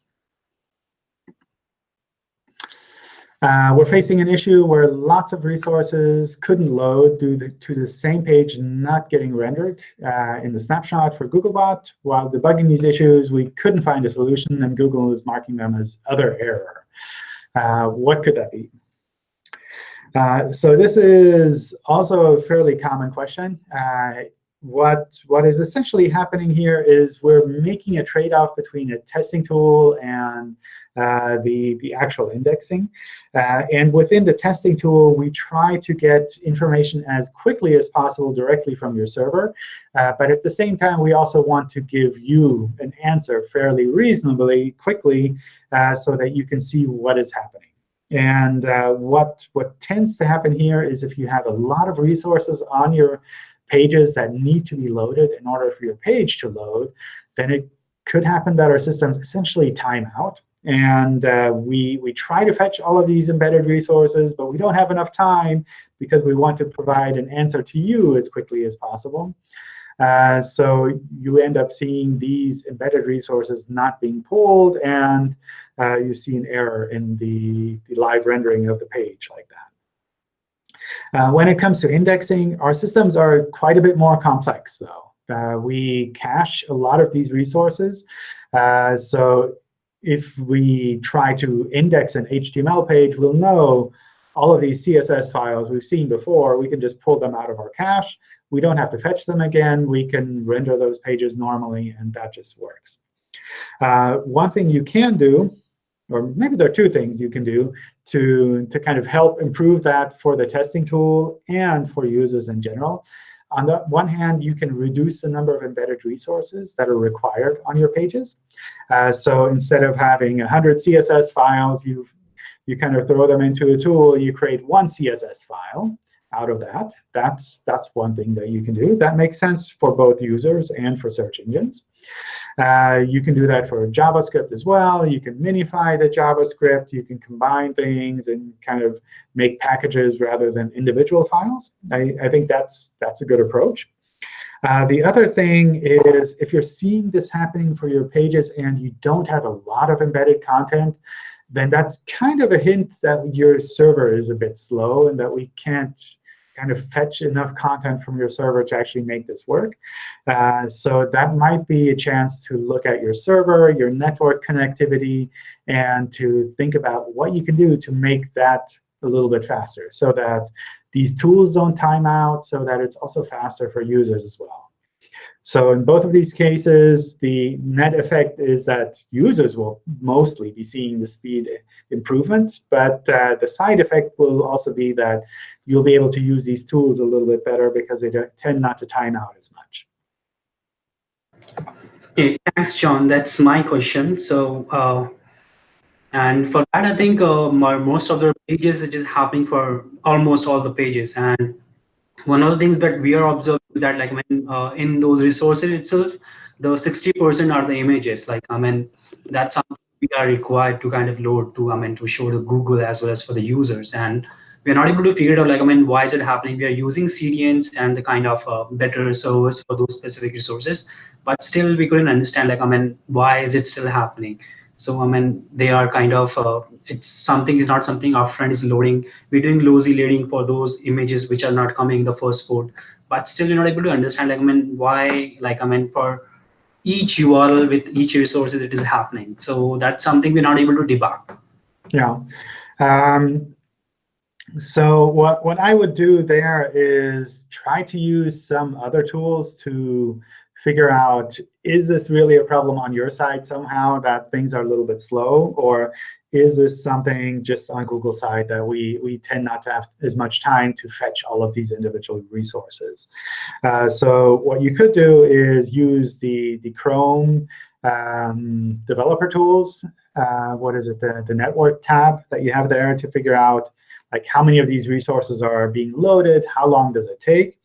S1: Uh, we're facing an issue where lots of resources couldn't load due to the same page not getting rendered uh, in the snapshot for Googlebot. While debugging these issues, we couldn't find a solution, and Google is marking them as other error. Uh, what could that be? Uh, so this is also a fairly common question. Uh, what, what is essentially happening here is we're making a trade-off between a testing tool and uh, the, the actual indexing. Uh, and within the testing tool, we try to get information as quickly as possible directly from your server. Uh, but at the same time, we also want to give you an answer fairly reasonably quickly uh, so that you can see what is happening. And uh, what, what tends to happen here is if you have a lot of resources on your pages that need to be loaded in order for your page to load, then it could happen that our systems essentially time out. And uh, we, we try to fetch all of these embedded resources, but we don't have enough time because we want to provide an answer to you as quickly as possible. Uh, so you end up seeing these embedded resources not being pulled, and uh, you see an error in the, the live rendering of the page like that. Uh, when it comes to indexing, our systems are quite a bit more complex, though. Uh, we cache a lot of these resources. Uh, so if we try to index an HTML page, we'll know all of these CSS files we've seen before. We can just pull them out of our cache. We don't have to fetch them again. We can render those pages normally, and that just works. Uh, one thing you can do, or maybe there are two things you can do to, to kind of help improve that for the testing tool and for users in general. On the one hand, you can reduce the number of embedded resources that are required on your pages. Uh, so instead of having 100 CSS files, you you kind of throw them into a tool, you create one CSS file out of that. That's, that's one thing that you can do. That makes sense for both users and for search engines. Uh, you can do that for JavaScript as well. You can minify the JavaScript. You can combine things and kind of make packages rather than individual files. I, I think that's, that's a good approach. Uh, the other thing is if you're seeing this happening for your pages and you don't have a lot of embedded content, then that's kind of a hint that your server is a bit slow and that we can't kind of fetch enough content from your server to actually make this work. Uh, so that might be a chance to look at your server, your network connectivity, and to think about what you can do to make that a little bit faster so that these tools don't time out, so that it's also faster for users as well. So in both of these cases, the net effect is that users will mostly be seeing the speed improvement. But uh, the side effect will also be that you'll be able to use these tools a little bit better because they tend not to time out as much.
S4: Okay, thanks, John. That's my question. So, uh, and for that, I think uh, my, most of the pages it is happening for almost all the pages. And one of the things that we are observing that like when uh, in those resources itself, the 60% are the images. Like I mean, that's something we are required to kind of load to I mean to show to Google as well as for the users. And we're not able to figure it out like I mean why is it happening? We are using CDNs and the kind of uh, better servers for those specific resources, but still we couldn't understand like I mean why is it still happening? So I mean they are kind of uh, it's something is not something our friend is loading. We're doing lazy loading for those images which are not coming in the first port, but still you're not able to understand like I mean why like I mean for each URL with each resource it is happening. So that's something we're not able to debug.
S1: Yeah. Um, so what, what I would do there is try to use some other tools to figure out, is this really a problem on your side somehow that things are a little bit slow? Or is this something just on Google side that we, we tend not to have as much time to fetch all of these individual resources? Uh, so what you could do is use the, the Chrome um, developer tools. Uh, what is it, the, the network tab that you have there to figure out like how many of these resources are being loaded, how long does it take.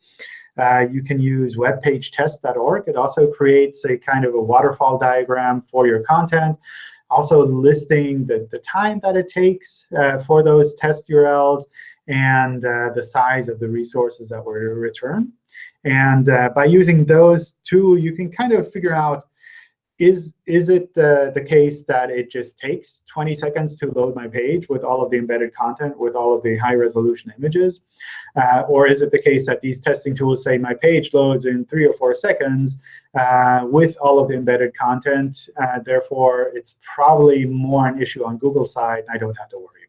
S1: Uh, you can use webpagetest.org. It also creates a kind of a waterfall diagram for your content also listing the, the time that it takes uh, for those test URLs and uh, the size of the resources that were returned. And uh, by using those two, you can kind of figure out is, is it the, the case that it just takes 20 seconds to load my page with all of the embedded content, with all of the high-resolution images? Uh, or is it the case that these testing tools say my page loads in three or four seconds uh, with all of the embedded content? Uh, therefore, it's probably more an issue on Google side, I don't have to worry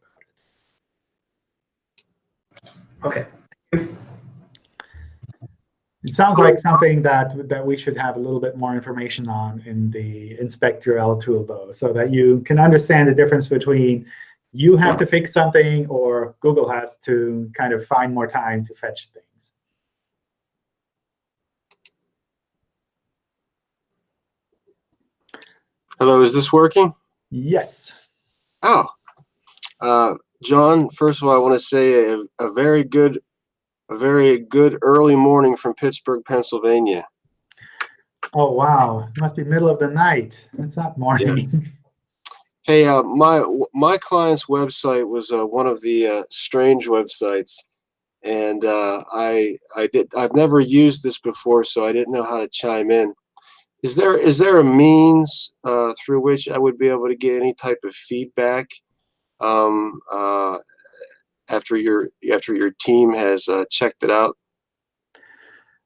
S4: about it. OK.
S1: It sounds like something that, that we should have a little bit more information on in the inspect URL tool, though, so that you can understand the difference between you have to fix something or Google has to kind of find more time to fetch things.
S5: Hello, is this working?
S1: Yes.
S5: Oh, uh, John, first of all, I want to say a, a very good, a very good early morning from Pittsburgh, Pennsylvania.
S1: Oh, wow. It must be middle of the night. It's not morning. *laughs*
S5: Hey, uh, my my client's website was uh, one of the uh, strange websites, and uh, I I did I've never used this before, so I didn't know how to chime in. Is there is there a means uh, through which I would be able to get any type of feedback um, uh, after your after your team has uh, checked it out?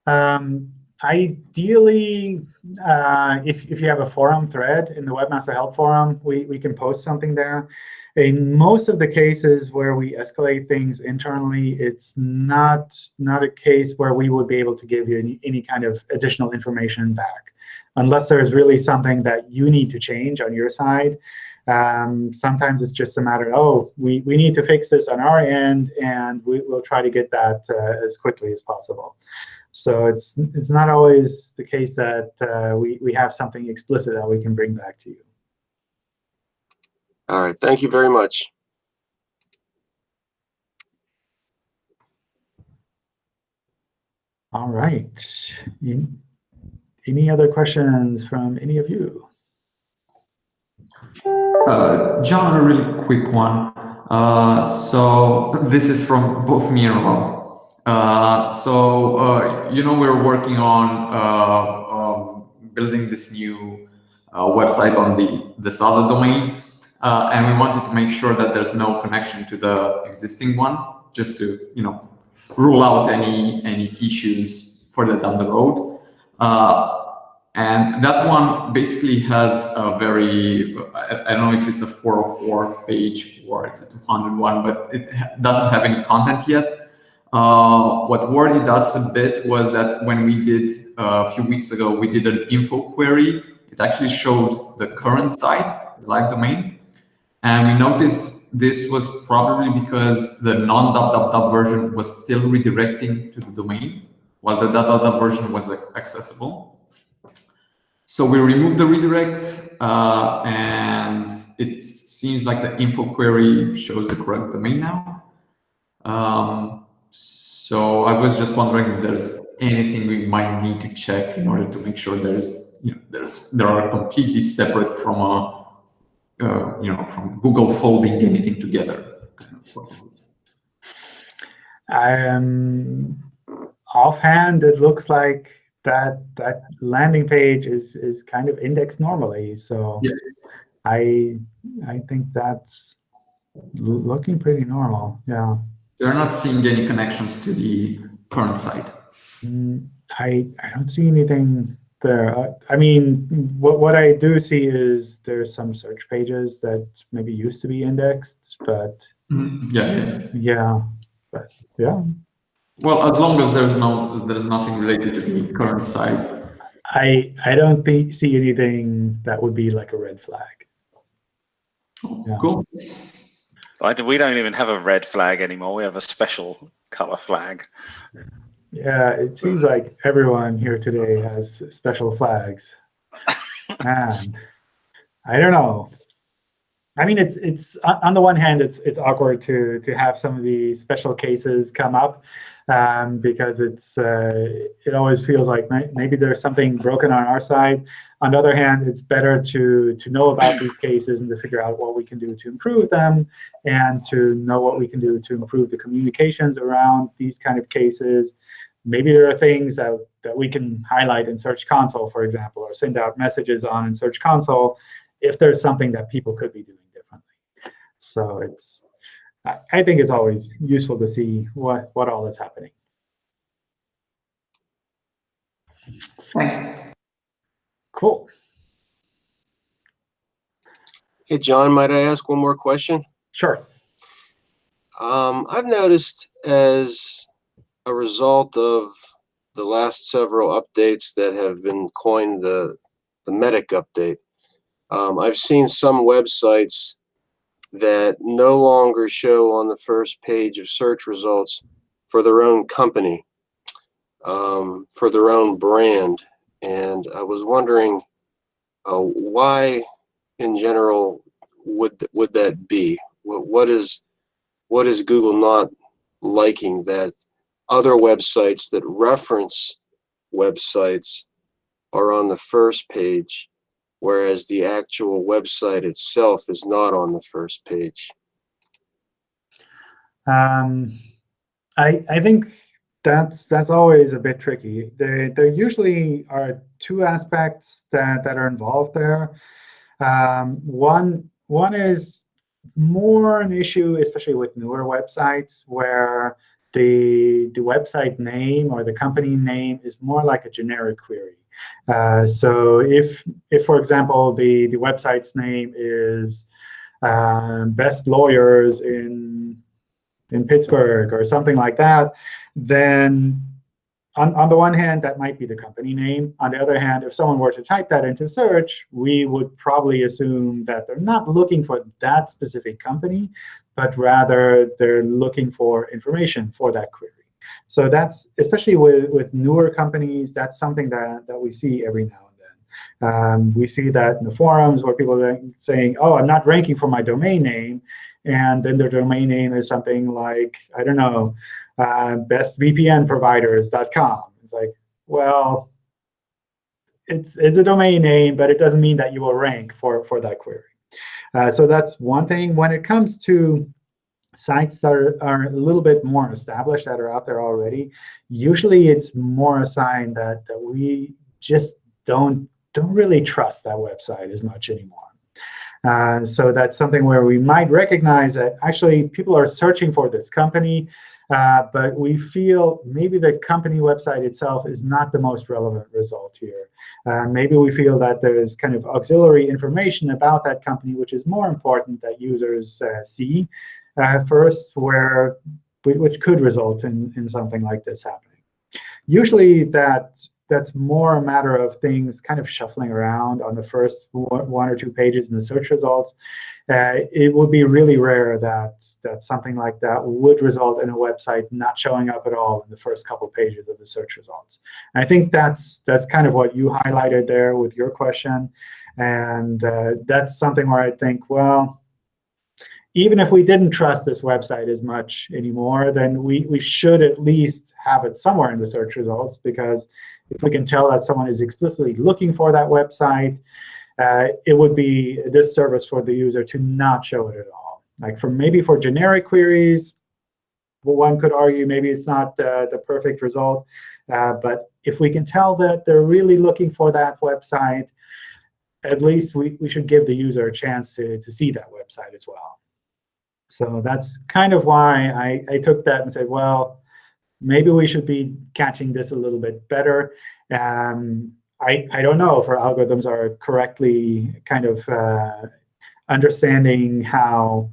S1: Um, ideally, uh, if, if you have a forum thread in the Webmaster Help Forum, we, we can post something there. In most of the cases where we escalate things internally, it's not, not a case where we would be able to give you any, any kind of additional information back. Unless there's really something that you need to change on your side, um, sometimes it's just a matter of, oh, we, we need to fix this on our end, and we, will try to get that uh, as quickly as possible. So it's it's not always the case that uh, we, we have something explicit that we can bring back to you.
S5: All right. Thank you very much.
S1: All right. Any other questions from any of you?
S3: Uh, John, a really quick one. Uh, so this is from both me and Rob. Uh, so, uh, you know, we're working on uh, um, building this new website on the this other domain. And we wanted to make sure that there's no connection to the existing one, just to, you know, rule out any any issues further down the road. And that one basically has a very, I, don't know if it's a 404 page or it's a 201, but it doesn't have any content yet. Uh, what Wordy does a bit was that when we did uh, a few weeks ago, we did an info query. It actually showed the current site, the live domain. And we noticed this was probably because the non-dub version was still redirecting to the domain, while the dub version was accessible. So we remove the redirect, uh, and it seems like the info query shows the correct domain now. Um, so I was just wondering if there's anything we might need to check in order to make sure there's you know there's there are completely separate from a uh, you know from Google folding anything together.
S1: Um, offhand, it looks like that that landing page is is kind of indexed normally. So yeah. I I think that's looking pretty normal. Yeah.
S3: You're not seeing any connections to the current site.
S1: Mm, I, I don't see anything there. I, I mean, what, what I do see is there's some search pages that maybe used to be indexed, but
S3: mm, yeah, yeah,
S1: yeah, but yeah.
S3: Well, as long as there's no there's nothing related to the current site.
S1: I I don't think see anything that would be like a red flag.
S3: Oh, yeah. Cool.
S6: I, we don't even have a red flag anymore. We have a special color flag.
S1: Yeah, it seems like everyone here today has special flags. *laughs* Man, I don't know. I mean, it's it's on the one hand, it's it's awkward to to have some of the special cases come up um, because it's uh, it always feels like maybe there's something broken on our side. On the other hand, it's better to to know about these cases and to figure out what we can do to improve them, and to know what we can do to improve the communications around these kind of cases. Maybe there are things that, that we can highlight in Search Console, for example, or send out messages on in Search Console if there's something that people could be doing differently. So it's I think it's always useful to see what, what all is happening.
S3: Thanks.
S1: Cool.
S5: Hey, John, might I ask one more question?
S1: Sure.
S5: Um, I've noticed as a result of the last several updates that have been coined the, the Medic update, um, I've seen some websites that no longer show on the first page of search results for their own company, um, for their own brand. And I was wondering uh, why, in general, would would that be? What, what is what is Google not liking that other websites that reference websites are on the first page, whereas the actual website itself is not on the first page?
S1: Um, I, I think that's that's always a bit tricky. There, there usually are two aspects that, that are involved there. Um, one, one is more an issue, especially with newer websites, where the, the website name or the company name is more like a generic query. Uh, so if, if, for example, the, the website's name is uh, best lawyers in, in Pittsburgh or something like that, then on, on the one hand, that might be the company name. On the other hand, if someone were to type that into search, we would probably assume that they're not looking for that specific company, but rather they're looking for information for that query. So that's, especially with, with newer companies, that's something that, that we see every now and then. Um, we see that in the forums where people are saying, oh, I'm not ranking for my domain name. And then their domain name is something like, I don't know, uh, bestvpnproviders.com. It's like, well, it's, it's a domain name, but it doesn't mean that you will rank for, for that query. Uh, so that's one thing. When it comes to sites that are, are, a little bit more established, that are out there already, usually it's more a sign that, that we just don't, don't really trust that website as much anymore. Uh, so that's something where we might recognize that actually people are searching for this company. Uh, but we feel maybe the company website itself is not the most relevant result here. Uh, maybe we feel that there's kind of auxiliary information about that company, which is more important that users uh, see uh, first, where which could result in, in something like this happening. Usually that that's more a matter of things kind of shuffling around on the first one or two pages in the search results. Uh, it would be really rare that that something like that would result in a website not showing up at all in the first couple pages of the search results. And I think that's that's kind of what you highlighted there with your question. And uh, that's something where I think, well, even if we didn't trust this website as much anymore, then we, we should at least have it somewhere in the search results. Because if we can tell that someone is explicitly looking for that website, uh, it would be a disservice for the user to not show it at all. Like for maybe for generic queries, well, one could argue maybe it's not uh, the perfect result. Uh, but if we can tell that they're really looking for that website, at least we, we should give the user a chance to, to see that website as well. So that's kind of why I, I took that and said, well, maybe we should be catching this a little bit better. Um, I, I don't know if our algorithms are correctly kind of uh, understanding how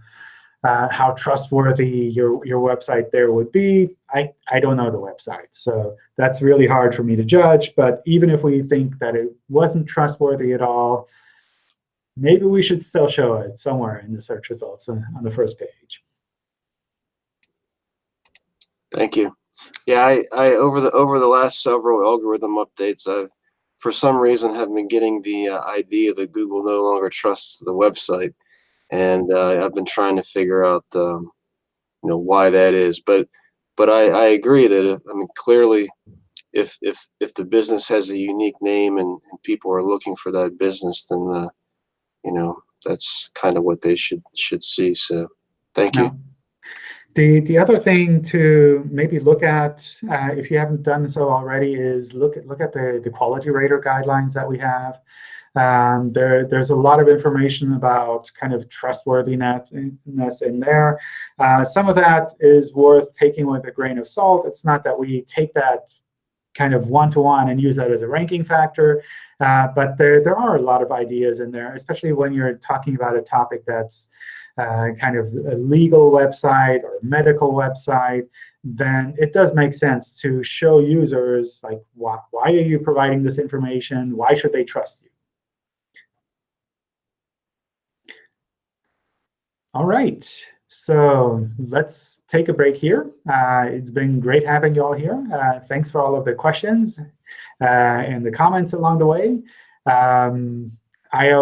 S1: uh, how trustworthy your, your website there would be. I, I don't know the website. So that's really hard for me to judge. But even if we think that it wasn't trustworthy at all, maybe we should still show it somewhere in the search results on, on the first page.
S5: Thank you. Yeah, I, I over the over the last several algorithm updates, I've for some reason have been getting the uh, idea that Google no longer trusts the website and uh, I've been trying to figure out um, you know why that is. But but I, I agree that uh, I mean clearly if if if the business has a unique name and, and people are looking for that business, then uh, you know that's kind of what they should should see. So thank you.
S1: The, the other thing to maybe look at, uh, if you haven't done so already, is look at look at the, the quality rater guidelines that we have. Um, there, there's a lot of information about kind of trustworthiness in there. Uh, some of that is worth taking with a grain of salt. It's not that we take that kind of one-to-one -one and use that as a ranking factor. Uh, but there, there are a lot of ideas in there, especially when you're talking about a topic that's uh, kind of a legal website or medical website, then it does make sense to show users, like, why, why are you providing this information? Why should they trust you? All right. So let's take a break here. Uh, it's been great having you all here. Uh, thanks for all of the questions uh, and the comments along the way. Um, I,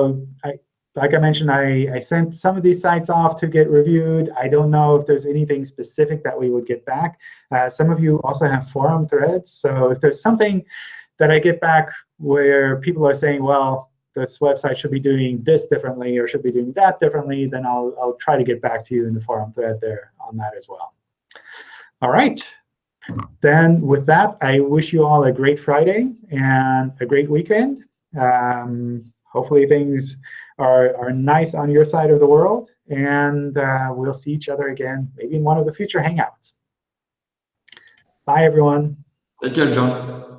S1: I, like I mentioned, I, I sent some of these sites off to get reviewed. I don't know if there's anything specific that we would get back. Uh, some of you also have forum threads. So if there's something that I get back where people are saying, well, this website should be doing this differently or should be doing that differently, then I'll, I'll try to get back to you in the forum thread there on that as well. All right. Then with that, I wish you all a great Friday and a great weekend. Um, hopefully things are, are nice on your side of the world. And uh, we'll see each other again, maybe in one of the future Hangouts. Bye, everyone.
S3: Take care, John.